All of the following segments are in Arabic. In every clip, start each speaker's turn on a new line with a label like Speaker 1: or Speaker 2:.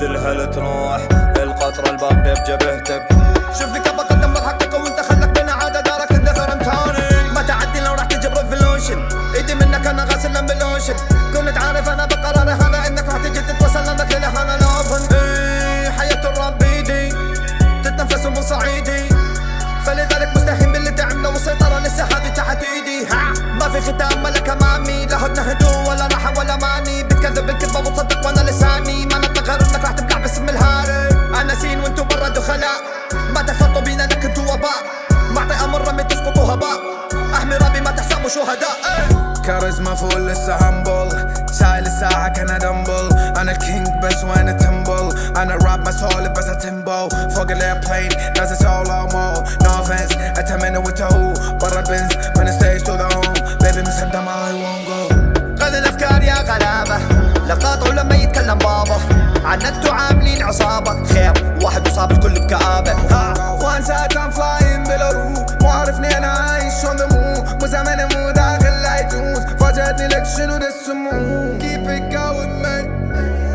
Speaker 1: تبذلها لتروح القطرة الباقية بجبهتك.
Speaker 2: شوف لي كيف بقدم لك حقك وانت خلك بين عادة دارك تندثر انتاني ما تعدي لو راح تجيب ريفولوشن ايدي منك أنا غاسل بلوشن كنت عارف أنا بقراري هذا انك راح تجي تتوصل لانك لي أنا لافن إيه حياة الراب بيدي تتنفس من صعيدي. فلذلك مستحيل باللي تعمله والسيطرة لسه هذه تحت إيدي. ها ما في ختام ملك شهداء إيه.
Speaker 3: كاريزما فوق لسه همبل شايل الساعة كان دمبل. أنا كينج بس وأنا تمبل أنا راب مسؤول بس تمبو فوق الايربلين نازل سولو مو نو اوفنس أتمنى وتهو. برا البنز من ستيج تو ذا هوم بيبي مسدم I won't go.
Speaker 2: غذي الأفكار يا غلابة. لقاط لما يتكلم بابا عنتو عاملين
Speaker 3: عصابة. فاجأتني لك شنو ده السموم Keep it going man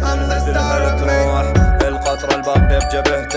Speaker 3: I'm the star of me.
Speaker 1: القطرة الباقية بجبهتك